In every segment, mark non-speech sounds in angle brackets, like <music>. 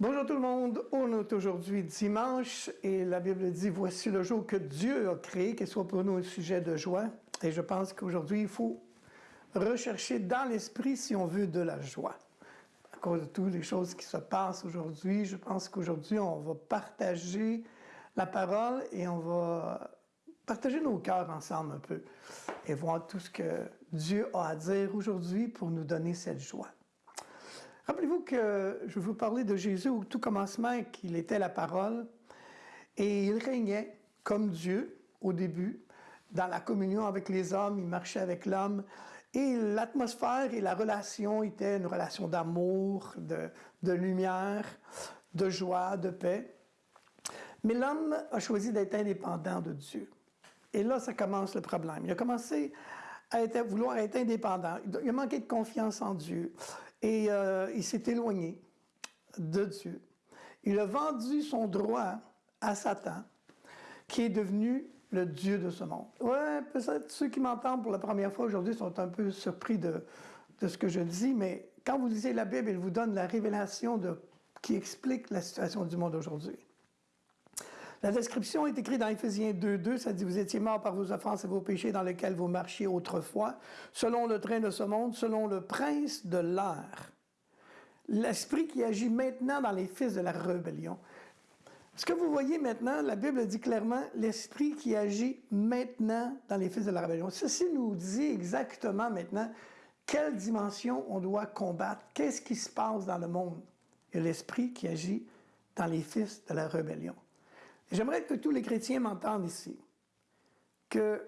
Bonjour tout le monde, on est aujourd'hui dimanche et la Bible dit « Voici le jour que Dieu a créé, qu'il soit pour nous un sujet de joie. » Et je pense qu'aujourd'hui, il faut rechercher dans l'esprit si on veut de la joie. À cause de toutes les choses qui se passent aujourd'hui, je pense qu'aujourd'hui, on va partager la parole et on va partager nos cœurs ensemble un peu et voir tout ce que Dieu a à dire aujourd'hui pour nous donner cette joie. Rappelez-vous que je vous parler de Jésus au tout commencement, qu'il était la parole, et il régnait comme Dieu au début, dans la communion avec les hommes, il marchait avec l'homme, et l'atmosphère et la relation étaient une relation d'amour, de, lumière, de joie, de paix. Mais l'homme a choisi d'être indépendant de Dieu. Et là, ça commence le problème. Il a commencé à, être, vouloir être indépendant. Il a manqué de confiance en Dieu. Et euh, il s'est éloigné de Dieu. Il a vendu son droit à Satan, qui est devenu le Dieu de ce monde. Ouais, peut-être ceux qui m'entendent pour la première fois aujourd'hui sont un peu surpris de, de, ce que je dis, mais quand vous lisez la Bible, elle vous donne la révélation qui explique la situation du monde aujourd'hui. La description est écrite dans Éphésiens 2.2, ça dit « Vous étiez morts par vos offenses et vos péchés dans lesquels vous marchiez autrefois, selon le train de ce monde, selon le prince de l'air. » L'esprit qui agit maintenant dans les fils de la rébellion. Ce que vous voyez maintenant, la Bible dit clairement l'esprit qui agit maintenant dans les fils de la rébellion. Ceci nous dit exactement maintenant quelle dimension on doit combattre, qu'est-ce qui se passe dans le monde? A l'esprit qui agit dans les fils de la rébellion. J'aimerais que tous les chrétiens m'entendent ici, que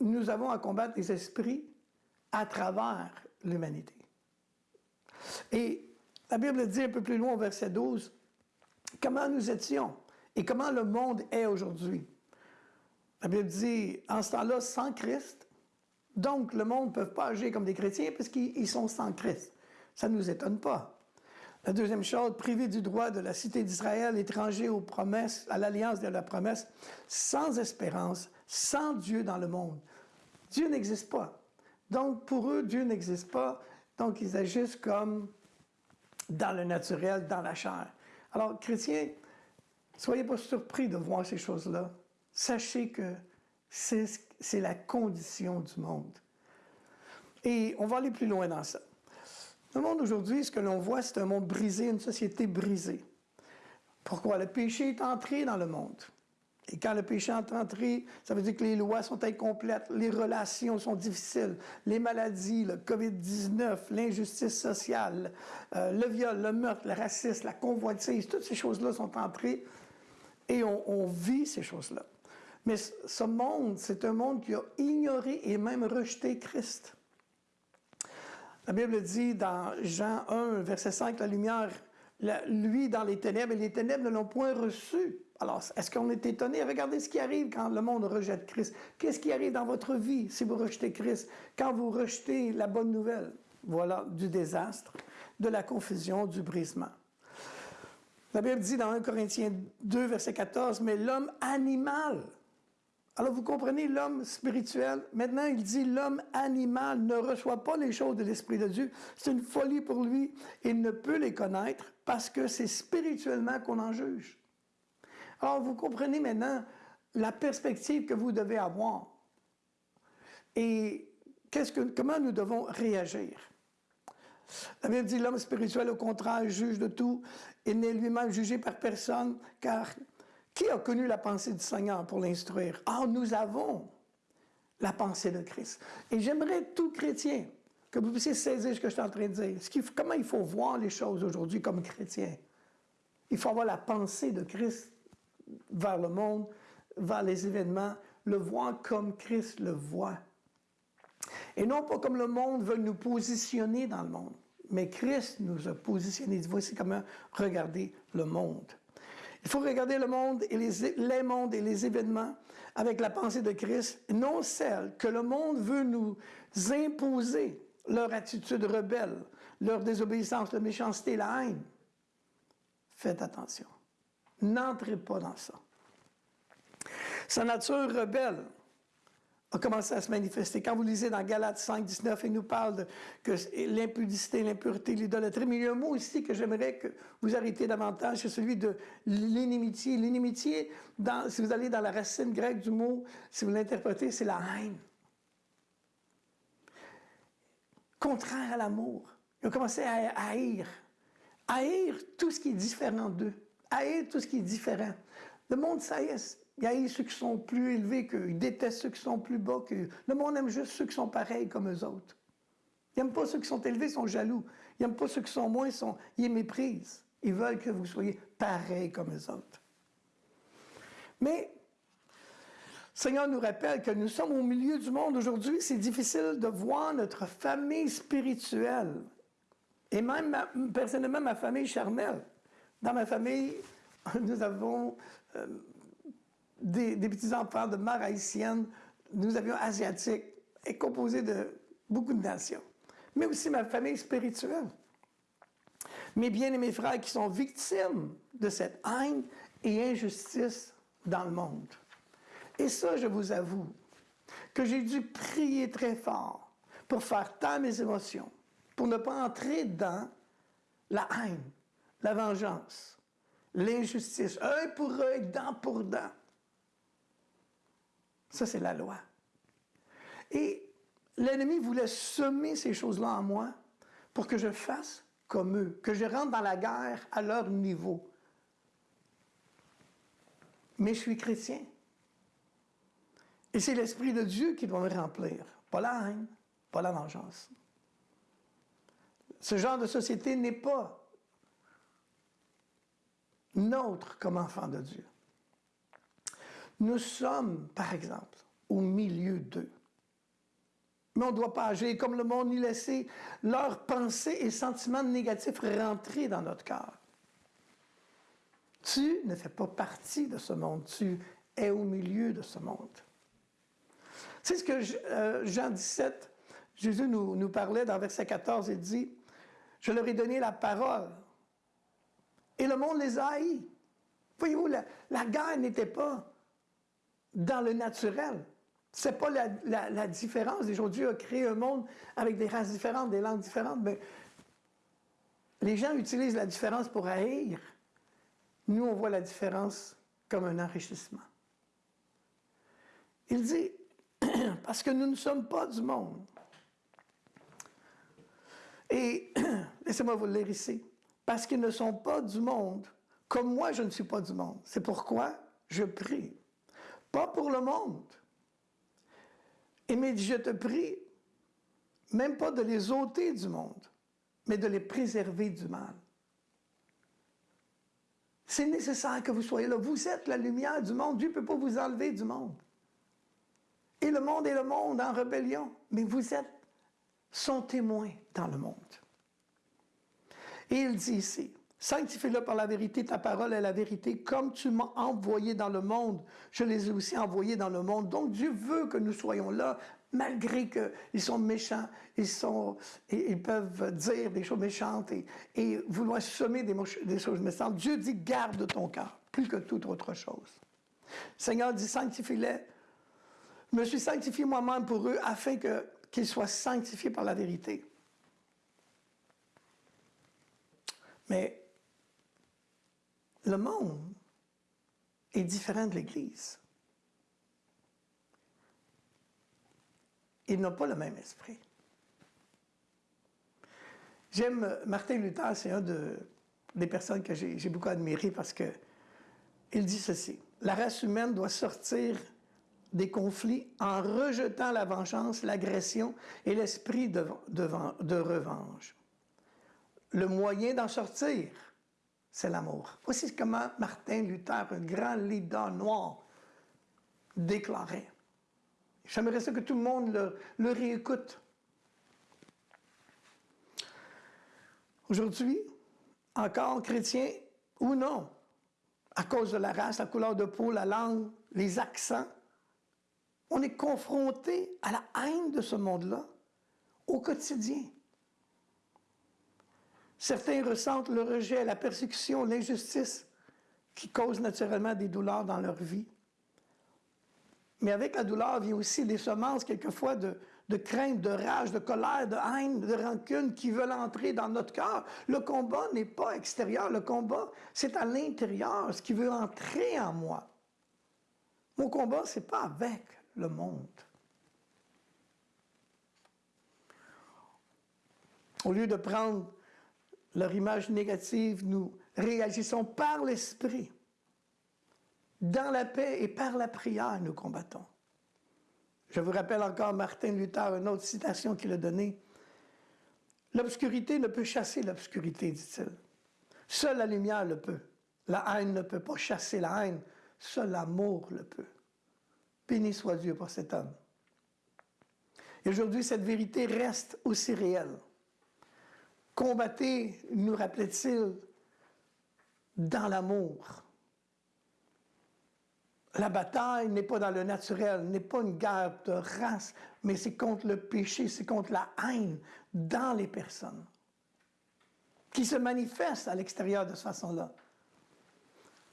nous avons à combattre les esprits à travers l'humanité. Et la Bible dit un peu plus loin au verset 12, comment nous étions et comment le monde est aujourd'hui. La Bible dit, en ce temps-là, sans Christ, donc le monde ne peut pas agir comme des chrétiens parce qu'ils sont sans Christ. Ça ne nous étonne pas. La deuxième chose, privé du droit de la cité d'Israël, étranger aux promesses, à l'alliance de la promesse, sans espérance, sans Dieu dans le monde. Dieu n'existe pas. Donc, pour eux, Dieu n'existe pas. Donc, ils agissent comme dans le naturel, dans la chair. Alors, chrétiens, soyez pas surpris de voir ces choses-là. Sachez que c'est la condition du monde. Et on va aller plus loin dans ça. Le monde aujourd'hui, ce que l'on voit, c'est un monde brisé, une société brisée. Pourquoi? Le péché est entré dans le monde. Et quand le péché est entré, ça veut dire que les lois sont incomplètes, les relations sont difficiles, les maladies, le COVID-19, l'injustice sociale, euh, le viol, le meurtre, le racisme, la convoitise, toutes ces choses-là sont entrées et on, on vit ces choses-là. Mais ce monde, c'est un monde qui a ignoré et même rejeté Christ. La Bible dit dans Jean 1, verset 5, la lumière, lui dans les ténèbres, et les ténèbres ne l'ont point reçu. Alors, est-ce qu'on est étonné? Regardez ce qui arrive quand le monde rejette Christ? Qu'est-ce qui arrive dans votre vie si vous rejetez Christ? Quand vous rejetez la bonne nouvelle, voilà, du désastre, de la confusion, du brisement. La Bible dit dans 1 Corinthiens 2, verset 14, « Mais l'homme animal alors vous comprenez l'homme spirituel. Maintenant, il dit l'homme animal ne reçoit pas les choses de l'Esprit de Dieu. C'est une folie pour lui. Il ne peut les connaître parce que c'est spirituellement qu'on en juge. Alors vous comprenez maintenant la perspective que vous devez avoir. Et comment nous devons réagir? La Bible dit l'homme spirituel, au contraire, juge de tout. Il n'est lui-même jugé par personne, car qui a connu la pensée du Seigneur pour l'instruire? Ah, nous avons la pensée de Christ. Et j'aimerais tout chrétien que vous puissiez saisir ce que je suis en train de dire. Comment il faut voir les choses aujourd'hui comme chrétien? Il faut avoir la pensée de Christ vers le monde, vers les événements, le voir comme Christ le voit. Et non pas comme le monde veut nous positionner dans le monde, mais Christ nous a positionnés. Voici comment regarder le monde. Il faut regarder le monde et les, les mondes et les événements avec la pensée de Christ, non celle que le monde veut nous imposer, leur attitude rebelle, leur désobéissance, leur méchanceté, la haine. Faites attention. N'entrez pas dans ça. Sa nature rebelle a commencé à se manifester. Quand vous lisez dans Galates 5, 19, il nous parle de que l'impudicité, l'impureté, l'idolâtrie, mais il y a un mot ici que j'aimerais que vous arrêtiez davantage, c'est celui de l'inimitié. L'inimitié, si vous allez dans la racine grecque du mot, si vous l'interprétez, c'est la haine. Contraire à l'amour. Ils ont commencé à haïr. Haïr tout ce qui est différent d'eux. Haïr tout ce qui est différent. Le monde, ça y il haït ceux qui sont plus élevés qu'eux. Il déteste ceux qui sont plus bas qu'eux. Le monde aime juste ceux qui sont pareils comme eux autres. Il n'aime pas ceux qui sont élevés, ils sont jaloux. Il n'aime pas ceux qui sont moins, ils, sont, ils méprisent. Ils veulent que vous soyez pareils comme eux autres. Mais Seigneur nous rappelle que nous sommes au milieu du monde aujourd'hui. C'est difficile de voir notre famille spirituelle. Et même, personnellement, ma famille charnelle. Dans ma famille, <laughs> nous avons euh, des, petits-enfants de mère haïtienne, nous avions asiatiques, et composé de beaucoup de nations. Mais aussi ma famille spirituelle. Mes bien-aimés frères qui sont victimes de cette haine et injustice dans le monde. Et ça, je vous avoue, que j'ai dû prier très fort pour faire taire mes émotions, pour ne pas entrer dans la haine, la vengeance, l'injustice, œil pour œil, dent pour dent. Ça, c'est la loi. Et l'ennemi voulait semer ces choses-là en moi pour que je fasse comme eux, que je rentre dans la guerre à leur niveau. Mais je suis chrétien. Et c'est l'Esprit de Dieu qui doit me remplir, pas la haine, pas la vengeance. Ce genre de société n'est pas nôtre comme enfant de Dieu. Nous sommes, par exemple, au milieu d'eux. Mais on ne doit pas agir comme le monde ni laisser leurs pensées et sentiments négatifs rentrer dans notre cœur. Tu ne fais pas partie de ce monde, tu es au milieu de ce monde. C'est ce que euh, Jean 17, Jésus nous, parlait dans verset 14, il dit, je leur ai donné la parole, et le monde les a haïs. Voyez-vous, la, la guerre n'était pas dans le naturel. Ce n'est pas la, différence. Dieu a créé un monde avec des races différentes, des langues différentes. Mais les gens utilisent la différence pour haïr. Nous, on voit la différence comme un enrichissement. Il dit, <clears throat> parce que nous ne sommes pas du monde. Et <clears throat> laissez-moi vous le lire ici. Parce qu'ils ne sont pas du monde, comme moi je ne suis pas du monde. C'est pourquoi je prie pas pour le monde. Et je te prie, même pas de les ôter du monde, mais de les préserver du mal. C'est nécessaire que vous soyez là. Vous êtes la lumière du monde. Dieu ne peut pas vous enlever du monde. Et le monde est le monde en rébellion. Mais vous êtes son témoin dans le monde. Et il dit ici, Sanctifie-le par la vérité, ta parole est la vérité. Comme tu m'as envoyé dans le monde, je les ai aussi envoyés dans le monde. Donc Dieu veut que nous soyons là, malgré qu'ils sont méchants, ils, sont, ils peuvent dire des choses méchantes et, vouloir semer des, choses méchantes. Dieu dit, garde ton cœur, plus que toute autre chose. Seigneur dit, sanctifie-les. Je me suis sanctifié moi-même pour eux afin qu'ils soient sanctifiés par la vérité. Mais le monde est différent de l'Église. Ils n'ont pas le même esprit. J'aime Martin Luther, c'est un des personnes que j'ai beaucoup admiré parce que il dit ceci la race humaine doit sortir des conflits en rejetant la vengeance, l'agression et l'esprit de, de revanche. Le moyen d'en sortir, c'est l'amour. Voici comment Martin Luther, un grand leader noir, déclarait. J'aimerais que tout le monde le, réécoute. Aujourd'hui, encore chrétien ou non, à cause de la race, la couleur de peau, la langue, les accents, on est confronté à la haine de ce monde-là au quotidien. Certains ressentent le rejet, la persécution, l'injustice qui cause naturellement des douleurs dans leur vie. Mais avec la douleur vient aussi des semences, quelquefois, de, de crainte, de rage, de colère, de haine, de rancune qui veulent entrer dans notre cœur. Le combat n'est pas extérieur, le combat, c'est à l'intérieur, ce qui veut entrer en moi. Mon combat, ce n'est pas avec le monde. Au lieu de prendre leur image négative, nous réagissons par l'esprit. Dans la paix et par la prière, nous combattons. Je vous rappelle encore Martin Luther, une autre citation qu'il a donnée. L'obscurité ne peut chasser l'obscurité, dit-il. Seule la lumière le peut. La haine ne peut pas chasser la haine. Seul l'amour le peut. Béni soit Dieu pour cet homme. Et aujourd'hui, cette vérité reste aussi réelle. Combattez, nous rappelait-il, dans l'amour. La bataille n'est pas dans le naturel, n'est pas une guerre de race, mais c'est contre le péché, c'est contre la haine dans les personnes qui se manifeste à l'extérieur de cette façon-là.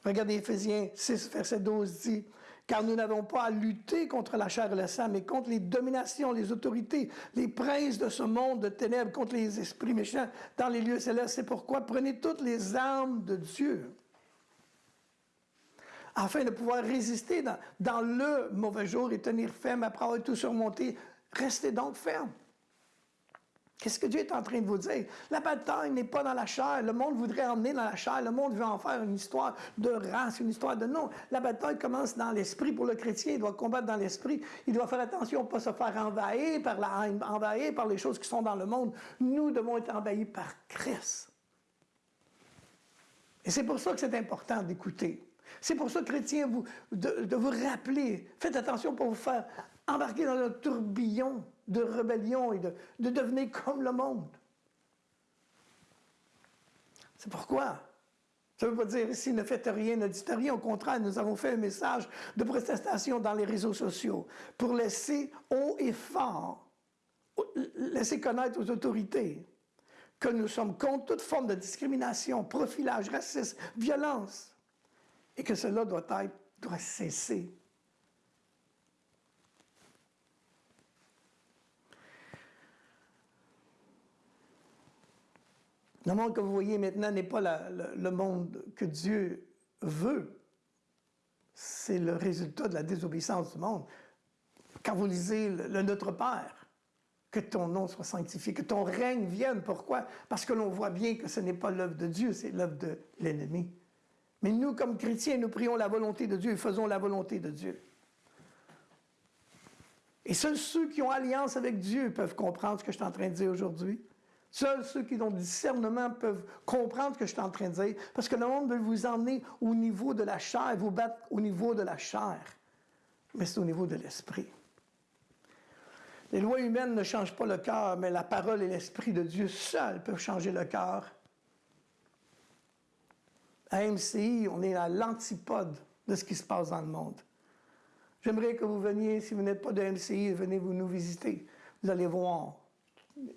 Regardez Ephésiens 6, verset 12 dit, car nous n'avons pas à lutter contre la chair et le sang, mais contre les dominations, les autorités, les princes de ce monde de ténèbres, contre les esprits méchants dans les lieux célestes. C'est pourquoi prenez toutes les armes de Dieu afin de pouvoir résister dans, le mauvais jour et tenir ferme après avoir tout surmonté. Restez donc ferme. Qu'est-ce que Dieu est en train de vous dire? La bataille n'est pas dans la chair. Le monde voudrait emmener dans la chair. Le monde veut en faire une histoire de race, une histoire de non. La bataille commence dans l'esprit. Pour le chrétien, il doit combattre dans l'esprit. Il doit faire attention à ne pas se faire envahir par la haine, envahir par les choses qui sont dans le monde. Nous devons être envahis par Christ. Et c'est pour ça que c'est important d'écouter. C'est pour ça, chrétiens, vous, de, vous rappeler, faites attention pour vous faire embarquer dans un tourbillon de rébellion et de, de devenir comme le monde. C'est pourquoi? Ça ne veut pas dire ici ne faites rien, ne dites rien. Au contraire, nous avons fait un message de protestation dans les réseaux sociaux pour laisser haut et fort, laisser connaître aux autorités que nous sommes contre toute forme de discrimination, profilage, racisme, violence et que cela doit, doit cesser. Le monde que vous voyez maintenant n'est pas le monde que Dieu veut. C'est le résultat de la désobéissance du monde. Quand vous lisez le, Notre Père, que ton nom soit sanctifié, que ton règne vienne. Pourquoi? Parce que l'on voit bien que ce n'est pas l'œuvre de Dieu, c'est l'œuvre de l'ennemi. Mais nous, comme chrétiens, nous prions la volonté de Dieu et faisons la volonté de Dieu. Et seuls ceux qui ont alliance avec Dieu peuvent comprendre ce que je suis en train de dire aujourd'hui. Seuls ceux qui ont discernement peuvent comprendre ce que je suis en train de dire, parce que le monde veut vous emmener au niveau de la chair, vous battre au niveau de la chair. Mais c'est au niveau de l'esprit. Les lois humaines ne changent pas le cœur, mais la parole et l'esprit de Dieu seuls peuvent changer le cœur à MCI, on est à l'antipode de ce qui se passe dans le monde. J'aimerais que vous veniez, si vous n'êtes pas de MCI, venez vous nous visiter. Vous allez voir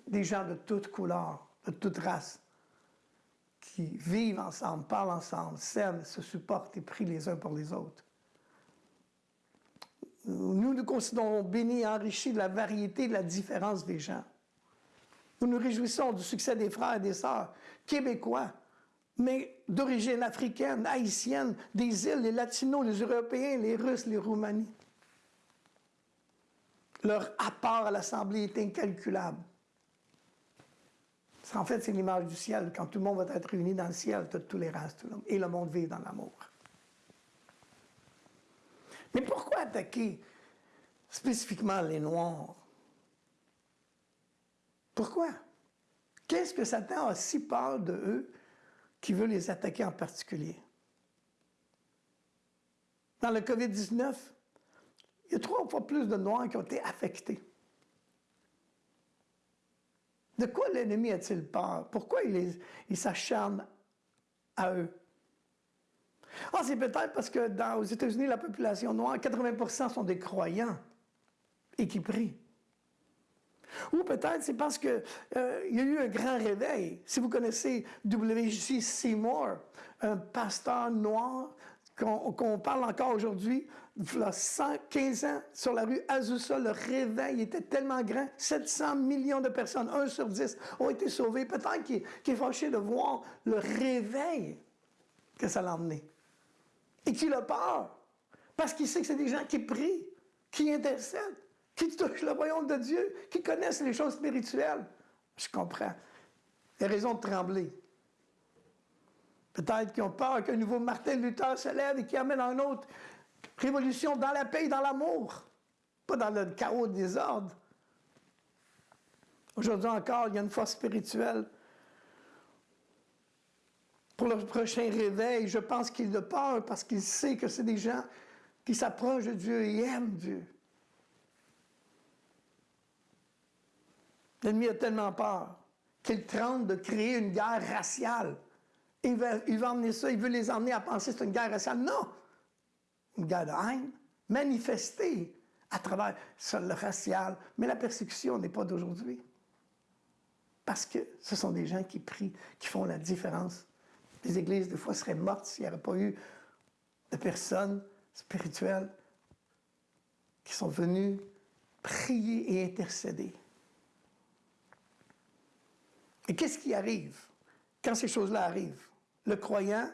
des gens de toutes couleurs, de toutes races, qui vivent ensemble, parlent ensemble, s'aiment, se supportent et prient les uns pour les autres. Nous nous considérons bénis et enrichis de la variété de la différence des gens. Nous nous réjouissons du succès des frères et des sœurs québécois, mais d'origine africaine, haïtienne, des îles, les latinos, les européens, les russes, les roumanies. Leur apport à l'Assemblée est incalculable. En fait, c'est l'image du ciel. Quand tout le monde va être réuni dans le ciel, toute tolérance, tout le monde, et le monde vit dans l'amour. Mais pourquoi attaquer spécifiquement les Noirs? Pourquoi? Qu'est-ce que Satan a si peur de eux qui veut les attaquer en particulier? Dans le COVID-19, il y a trois fois plus de Noirs qui ont été affectés. De quoi l'ennemi a-t-il peur? Pourquoi il, s'acharne à eux? Ah, c'est peut-être parce que dans, aux États-Unis, la population noire, 80% sont des croyants et qui prient. Ou peut-être c'est parce qu'il euh, y a eu un grand réveil. Si vous connaissez W.J. Seymour, un pasteur noir qu'on parle encore aujourd'hui, a 115 ans, sur la rue Azusa, le réveil était tellement grand, 700 millions de personnes, 1 sur 10, ont été sauvés. Peut-être qu'il est fâché de voir le réveil que ça l'a emmené. Et qu'il a peur, parce qu'il sait que c'est des gens qui prient, qui intercèdent, qui touchent le royaume de Dieu, qui connaissent les choses spirituelles. Je comprends. Il y a raison de trembler. Peut-être qu'ils ont peur qu'un nouveau Martin Luther se lève et qui amène une autre révolution dans la paix et dans l'amour, pas dans le chaos des désordre. Aujourd'hui encore, il y a une force spirituelle. Pour le prochain réveil, je pense qu'il a peur parce qu'il sait que c'est des gens qui s'approchent de Dieu et aiment Dieu. L'ennemi a tellement peur qu'il tente de créer une guerre raciale. Il veut, il emmener ça, il veut les emmener à penser que c'est une guerre raciale. Non! Guerre de haine, manifestée à travers le racial. Mais la persécution n'est pas d'aujourd'hui. Parce que ce sont des gens qui prient, qui font la différence. Les églises, des fois, seraient mortes s'il n'y avait pas eu de personnes spirituelles qui sont venues prier et intercéder. Et qu'est-ce qui arrive? Quand ces choses-là arrivent? Le croyant,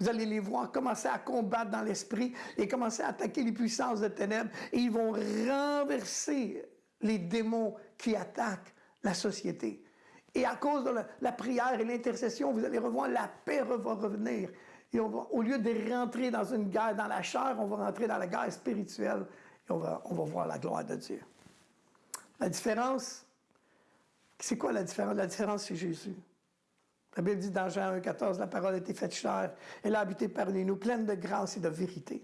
vous allez les voir commencer à combattre dans l'esprit et commencer à attaquer les puissances de ténèbres et ils vont renverser les démons qui attaquent la société. Et à cause de la, prière et l'intercession, vous allez revoir la paix va revenir. Et au lieu de rentrer dans une guerre dans la chair, on va rentrer dans la guerre spirituelle et on va, on va voir la gloire de Dieu. La différence, c'est quoi la différence? La différence, c'est Jésus. La Bible dit dans Jean 1,14, la parole a été faite chair, elle a habité parmi nous, pleine de grâce et de vérité.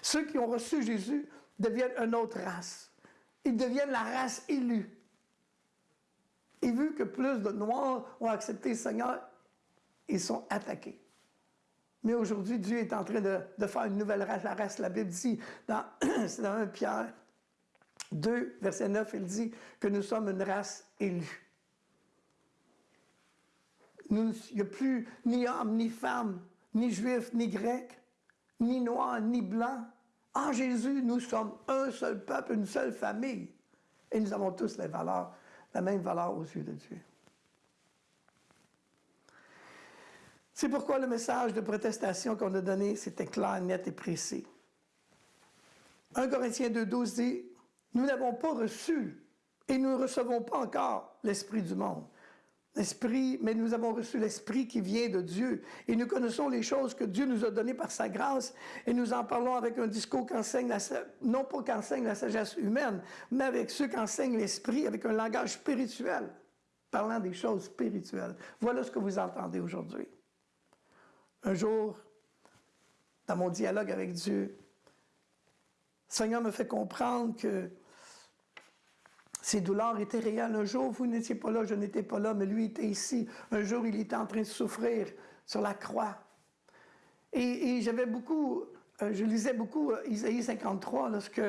Ceux qui ont reçu Jésus deviennent une autre race. Ils deviennent la race élue. Et vu que plus de Noirs ont accepté le Seigneur, ils sont attaqués. Mais aujourd'hui, Dieu est en train de, faire une nouvelle race, la race. La Bible dit, dans <clears throat> 1 Pierre 2, verset 9, il dit que nous sommes une race élue. Il n'y a plus ni homme, ni femme, ni juif, ni grec, ni noir, ni blanc. En Jésus, nous sommes un seul peuple, une seule famille. Et nous avons tous les valeurs, la même valeur aux yeux de Dieu. C'est pourquoi le message de protestation qu'on a donné, c'était clair, net et précis. 1 Corinthiens 2,12 dit nous n'avons pas reçu et nous ne recevons pas encore l'Esprit du monde. L'Esprit, mais nous avons reçu l'Esprit qui vient de Dieu. Et nous connaissons les choses que Dieu nous a données par sa grâce. Et nous en parlons avec un discours qu'enseigne, non pas qu'enseigne la sagesse humaine, mais avec ceux qu'enseigne l'Esprit, avec un langage spirituel, parlant des choses spirituelles. Voilà ce que vous entendez aujourd'hui. Un jour, dans mon dialogue avec Dieu, le Seigneur me fait comprendre que ces douleurs étaient réelles. Un jour, vous n'étiez pas là, je n'étais pas là, mais lui était ici. Un jour, il était en train de souffrir sur la croix. Et, j'avais beaucoup, euh, je lisais beaucoup euh, Isaïe 53, lorsque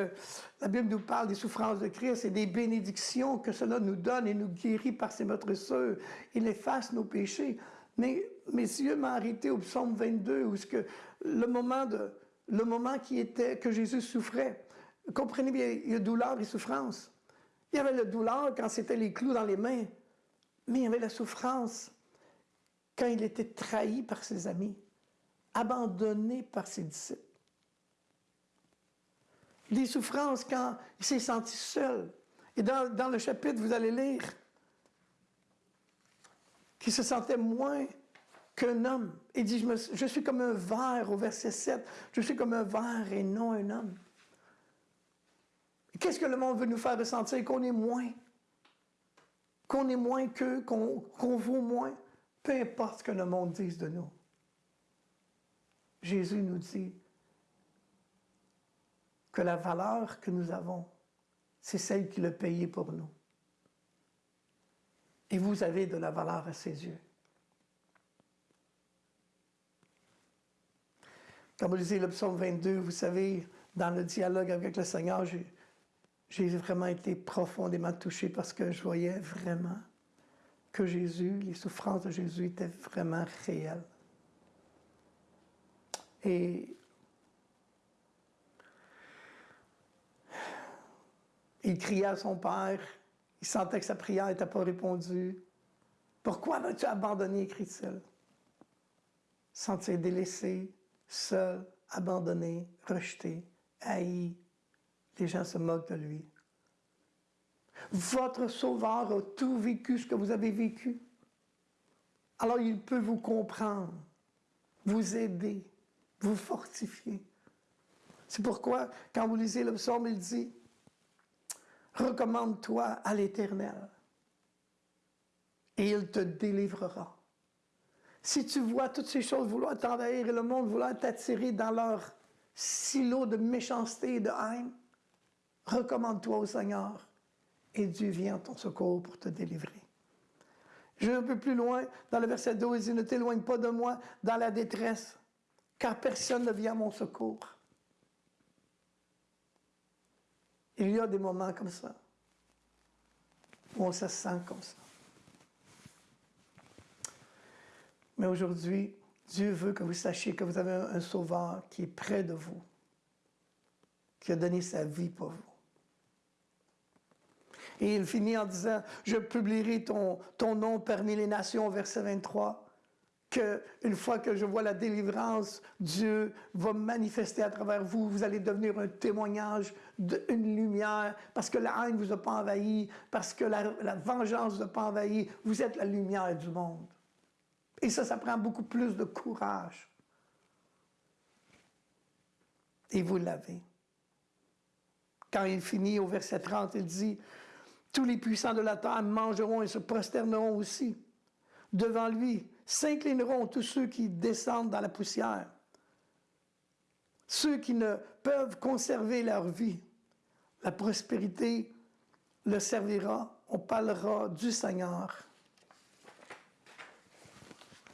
la Bible nous parle des souffrances de Christ et des bénédictions que cela nous donne et nous guérit par ses meurtrisseurs. Il efface nos péchés. Mais mes yeux m'ont arrêté au psaume 22, où que le moment, de, le moment qui était, que Jésus souffrait. Comprenez bien, il y a douleur et souffrance. Il y avait la douleur quand c'était les clous dans les mains, mais il y avait la souffrance quand il était trahi par ses amis, abandonné par ses disciples. Des souffrances quand il s'est senti seul. Et dans, le chapitre, vous allez lire qu'il se sentait moins qu'un homme. Il dit, je, je suis comme un verre au verset 7, je suis comme un verre et non un homme. Qu'est-ce que le monde veut nous faire ressentir? Qu'on est moins. Qu'on est moins qu'eux, qu'on vaut moins. Peu importe ce que le monde dise de nous. Jésus nous dit que la valeur que nous avons, c'est celle qu'il a payée pour nous. Et vous avez de la valeur à ses yeux. Comme vous lisez le psaume 22, vous savez, dans le dialogue avec le Seigneur, j'ai vraiment été profondément touché parce que je voyais vraiment que Jésus, les souffrances de Jésus étaient vraiment réelles. Et il criait à son père, il sentait que sa prière n'était pas répondue. Pourquoi m'as-tu abandonné, crie-t-il? Sentir délaissé, seul, abandonné, rejeté, haï. Les gens se moquent de lui. Votre Sauveur a tout vécu ce que vous avez vécu. Alors il peut vous comprendre, vous aider, vous fortifier. C'est pourquoi, quand vous lisez le psaume, il dit, recommande-toi à l'Éternel et il te délivrera. Si tu vois toutes ces choses vouloir t'envahir et le monde vouloir t'attirer dans leur silo de méchanceté et de haine, recommande-toi au Seigneur et Dieu vient en ton secours pour te délivrer. Je vais un peu plus loin, dans le verset 12, il ne t'éloigne pas de moi dans la détresse, car personne ne vient à mon secours. Il y a des moments comme ça, où on se sent comme ça. Mais aujourd'hui, Dieu veut que vous sachiez que vous avez un, sauveur qui est près de vous, qui a donné sa vie pour vous. Et il finit en disant, je publierai ton, ton nom parmi les nations, verset 23, qu'une fois que je vois la délivrance, Dieu va manifester à travers vous, vous allez devenir un témoignage, une lumière, parce que la haine ne vous a pas envahi, parce que la, la vengeance ne vous a pas envahi, vous êtes la lumière du monde. Et ça, ça prend beaucoup plus de courage. Et vous l'avez. Quand il finit au verset 30, il dit, tous les puissants de la terre mangeront et se prosterneront aussi. Devant lui s'inclineront tous ceux qui descendent dans la poussière. Ceux qui ne peuvent conserver leur vie. La prospérité le servira. On parlera du Seigneur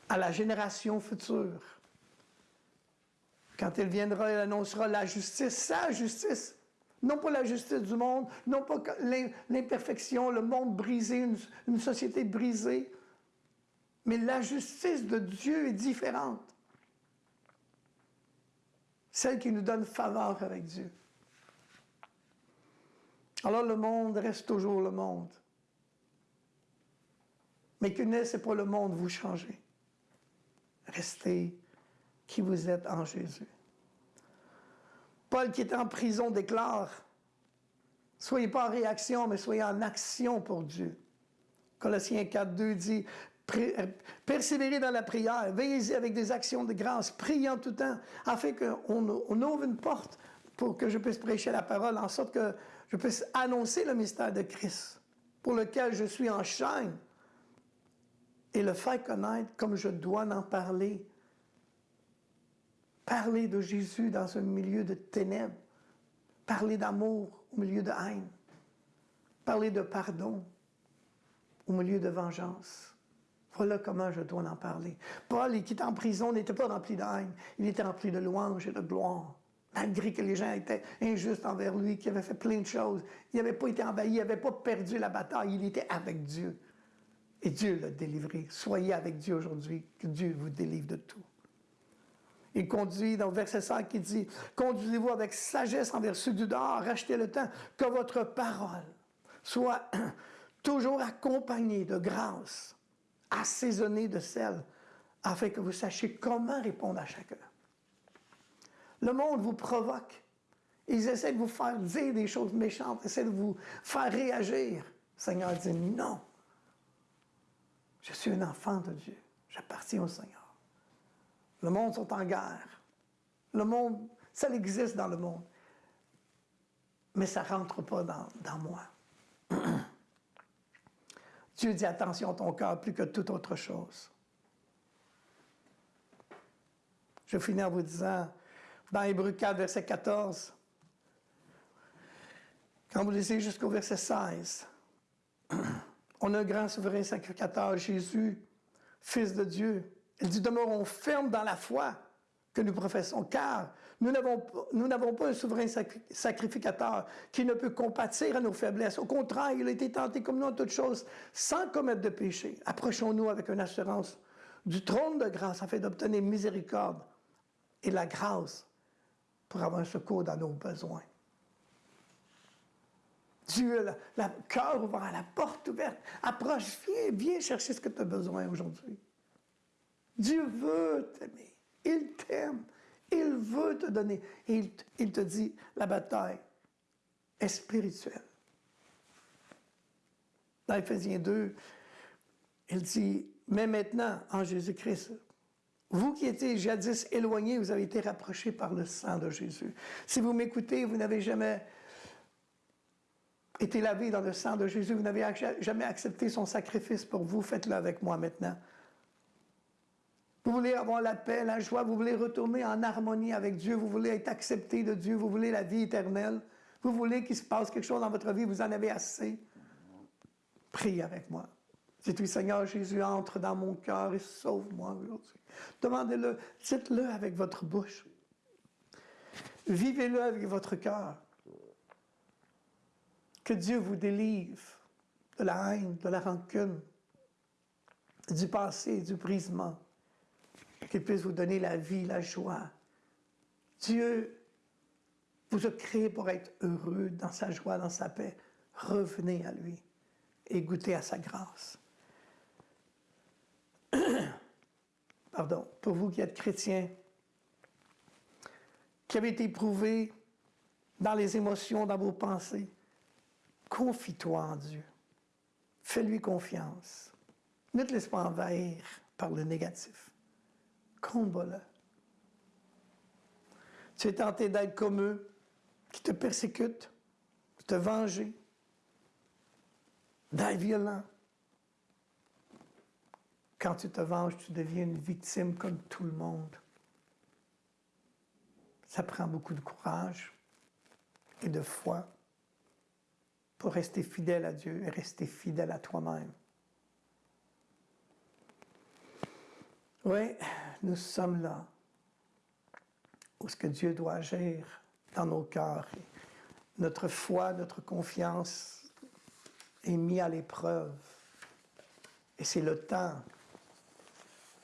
à la génération future. Quand il viendra, il annoncera la justice, sa justice. Non pas la justice du monde, non pas l'imperfection, le monde brisé, une, société brisée, mais la justice de Dieu est différente. Celle qui nous donne faveur avec Dieu. Alors le monde reste toujours le monde. Mais que n'est-ce pas le monde, vous changez. Restez qui vous êtes en Jésus. Paul qui est en prison déclare, soyez pas en réaction, mais soyez en action pour Dieu. Colossiens 4, 2 dit, persévérez dans la prière, veillez avec des actions de grâce, priez en tout temps, afin qu'on on ouvre une porte pour que je puisse prêcher la parole, en sorte que je puisse annoncer le mystère de Christ, pour lequel je suis en chaîne, et le faire connaître comme je dois en parler Parler de Jésus dans un milieu de ténèbres. Parler d'amour au milieu de haine. Parler de pardon au milieu de vengeance. Voilà comment je dois en parler. Paul, qui était en prison, n'était pas rempli de haine. Il était rempli de louange et de gloire. Malgré que les gens étaient injustes envers lui, qu'il avait fait plein de choses. Il n'avait pas été envahi, il n'avait pas perdu la bataille. Il était avec Dieu. Et Dieu l'a délivré. Soyez avec Dieu aujourd'hui, que Dieu vous délivre de tout. Il conduit dans le verset 5 qui dit Conduisez-vous avec sagesse envers ceux du dehors, rachetez le temps, que votre parole soit <clears throat> toujours accompagnée de grâce, assaisonnée de sel, afin que vous sachiez comment répondre à chacun. Le monde vous provoque. Ils essaient de vous faire dire des choses méchantes, essaient de vous faire réagir. Le Seigneur dit non. Je suis un enfant de Dieu. J'appartiens au Seigneur. Le monde sont en guerre. Le monde, ça existe dans le monde. Mais ça ne rentre pas dans, dans moi. <clears throat> Dieu dit attention à ton cœur plus que toute autre chose. Je finis en vous disant, dans Hébreu 4, verset 14, quand vous lisez jusqu'au verset 16, <clears throat> on a un grand souverain sacrificateur, Jésus, Fils de Dieu, il dit, demeurons fermes dans la foi que nous professons, car nous n'avons pas un souverain sacrificateur qui ne peut compatir à nos faiblesses. Au contraire, il a été tenté comme nous en toutes choses, sans commettre de péché. Approchons-nous avec une assurance du trône de grâce afin d'obtenir miséricorde et la grâce pour avoir un secours dans nos besoins. Dieu a le cœur ouvert, la porte ouverte. Approche, viens, viens chercher ce que tu as besoin aujourd'hui. Dieu veut t'aimer. Il t'aime. Il veut te donner. il, il te dit, la bataille est spirituelle. Dans Ephésiens 2, il dit, mais maintenant, en Jésus-Christ, vous qui étiez jadis éloignés, vous avez été rapprochés par le sang de Jésus. Si vous m'écoutez, vous n'avez jamais été lavé dans le sang de Jésus, vous n'avez jamais accepté son sacrifice pour vous, faites-le avec moi maintenant. Vous voulez avoir la paix, la joie, vous voulez retourner en harmonie avec Dieu, vous voulez être accepté de Dieu, vous voulez la vie éternelle, vous voulez qu'il se passe quelque chose dans votre vie, vous en avez assez. Priez avec moi. Dites-lui, Seigneur Jésus, entre dans mon cœur et sauve-moi aujourd'hui. Demandez-le, dites-le avec votre bouche. Vivez-le avec votre cœur. Que Dieu vous délivre de la haine, de la rancune, du passé, du brisement. Qu'il puisse vous donner la vie, la joie. Dieu vous a créé pour être heureux dans sa joie, dans sa paix. Revenez à lui et goûtez à sa grâce. <clears throat> Pardon, pour vous qui êtes chrétiens, qui avez été éprouvés dans les émotions, dans vos pensées, confie-toi en Dieu. Fais-lui confiance. Ne te laisse pas envahir par le négatif. Combat-le. Tu es tenté d'être comme eux, qui te persécutent, de te venger, d'être violent. Quand tu te venges, tu deviens une victime comme tout le monde. Ça prend beaucoup de courage et de foi pour rester fidèle à Dieu et rester fidèle à toi-même. Oui, nous sommes là où ce que Dieu doit agir dans nos cœurs. Notre foi, notre confiance est mise à l'épreuve. Et c'est le temps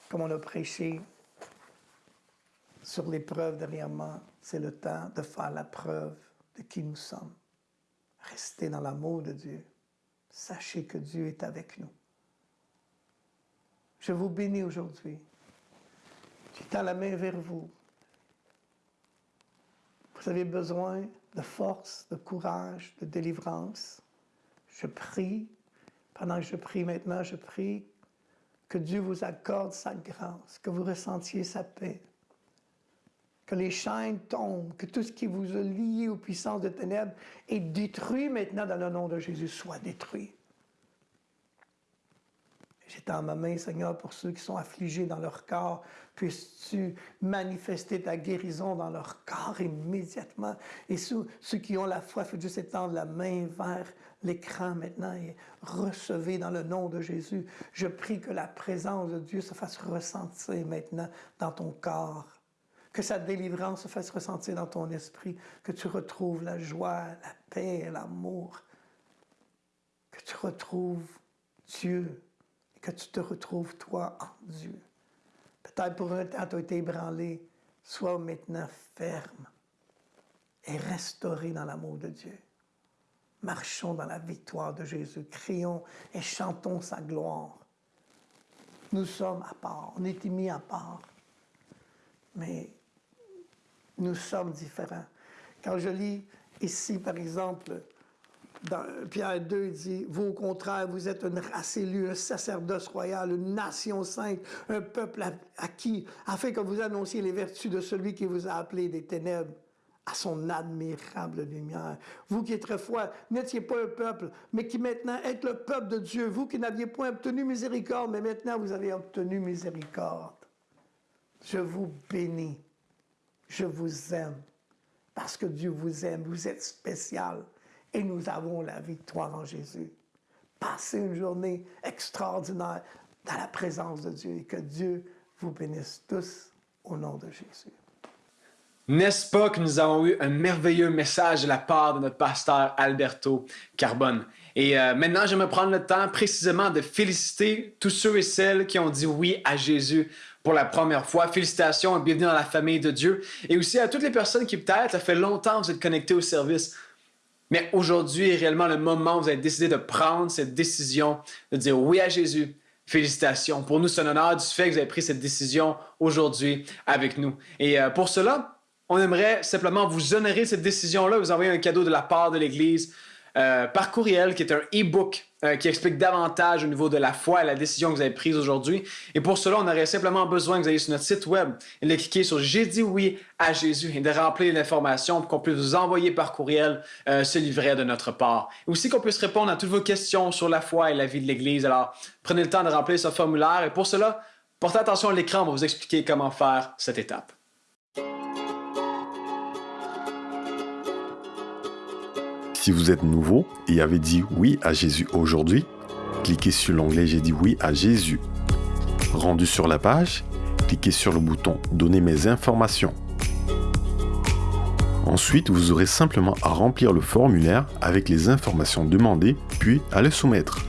comme on a prêché sur l'épreuve dernièrement, c'est le temps de faire la preuve de qui nous sommes. Restez dans l'amour de Dieu. Sachez que Dieu est avec nous. Je vous bénis aujourd'hui. Je tends la main vers vous. Vous avez besoin de force, de courage, de délivrance. Je prie. Pendant que je prie maintenant, je prie que Dieu vous accorde sa grâce, que vous ressentiez sa paix, que les chaînes tombent, que tout ce qui vous a lié aux puissances de ténèbres est détruit maintenant dans le nom de Jésus, soit détruit. J'étends ma main, Seigneur, pour ceux qui sont affligés dans leur corps. Puisses-tu manifester ta guérison dans leur corps immédiatement? Et ceux, qui ont la foi, fais juste étendre la main vers l'écran maintenant et recevez dans le nom de Jésus. Je prie que la présence de Dieu se fasse ressentir maintenant dans ton corps. Que sa délivrance se fasse ressentir dans ton esprit. Que tu retrouves la joie, la paix, l'amour. Que tu retrouves Dieu que tu te retrouves, toi, en Dieu. Peut-être pour un temps, tu as été ébranlé. Sois maintenant ferme et restauré dans l'amour de Dieu. Marchons dans la victoire de Jésus. Crions et chantons sa gloire. Nous sommes à part. On est mis à part. Mais nous sommes différents. Quand je lis ici, par exemple, dans Pierre 2, il dit, vous au contraire, vous êtes une race élue, un sacerdoce royal, une nation sainte, un peuple acquis, afin que vous annonciez les vertus de celui qui vous a appelé des ténèbres à son admirable lumière. Vous qui autrefois n'étiez pas un peuple, mais qui maintenant êtes le peuple de Dieu, vous qui n'aviez point obtenu miséricorde, mais maintenant vous avez obtenu miséricorde. Je vous bénis, je vous aime, parce que Dieu vous aime, vous êtes spécial et nous avons la victoire en Jésus. Passez une journée extraordinaire dans la présence de Dieu et que Dieu vous bénisse tous au nom de Jésus. N'est-ce pas que nous avons eu un merveilleux message de la part de notre pasteur Alberto Carbone? Et euh, maintenant, maintenant, j'aimerais prendre le temps précisément de féliciter tous ceux et celles qui ont dit oui à Jésus pour la première fois, félicitations et bienvenue dans la famille de Dieu. Et aussi à toutes les personnes qui peut-être, ça fait longtemps que vous êtes connectés au service. Mais aujourd'hui est réellement le moment où vous avez décidé de prendre cette décision, de dire oui à Jésus. Félicitations. Pour nous, c'est un honneur du fait que vous avez pris cette décision aujourd'hui avec nous. Et euh, pour cela, on aimerait simplement vous honorer cette décision-là, vous envoyer un cadeau de la part de l'Église euh, par courriel, qui est un e-book euh, qui explique davantage au niveau de la foi et la décision que vous avez prise aujourd'hui. Et pour cela, on aurait simplement besoin que vous ayez sur notre site web et de cliquer sur J'ai dit oui à Jésus et de remplir l'information pour qu'on puisse vous envoyer par courriel euh, ce livret de notre part. Et aussi qu'on puisse répondre à toutes vos questions sur la foi et la vie de l'Église. Alors, prenez le temps de remplir ce formulaire et pour cela, portez attention à l'écran, on va vous expliquer comment faire cette étape. Si vous êtes nouveau et avez dit oui à Jésus aujourd'hui, cliquez sur l'onglet J'ai dit oui à Jésus. Rendu sur la page, cliquez sur le bouton Donner mes informations. Ensuite, vous aurez simplement à remplir le formulaire avec les informations demandées, puis à le soumettre.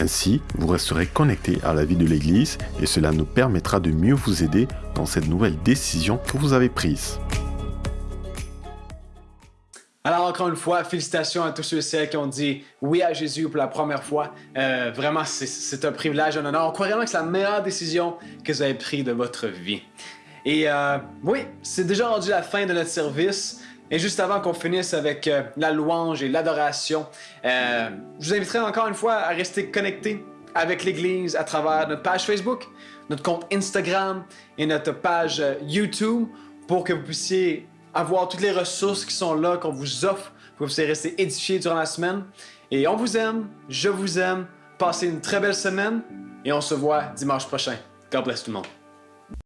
Ainsi, vous resterez connecté à la vie de l'Église et cela nous permettra de mieux vous aider dans cette nouvelle décision que vous avez prise. Encore une fois, félicitations à tous ceux et celles qui ont dit oui à Jésus pour la première fois. Euh, vraiment, c'est un privilège, un honneur. On croit vraiment que c'est la meilleure décision que vous avez prise de votre vie. Et euh, oui, c'est déjà rendu la fin de notre service. Et juste avant qu'on finisse avec euh, la louange et l'adoration, je vous inviterai encore une fois à rester connecté avec l'Église à travers notre page Facebook, notre compte Instagram et notre page YouTube pour que vous puissiez avoir toutes les ressources qui sont là, qu'on vous offre pour que vous puissiez rester édifiés durant la semaine. Et on vous aime, je vous aime. Passez une très belle semaine et on se voit dimanche prochain. God bless tout le monde.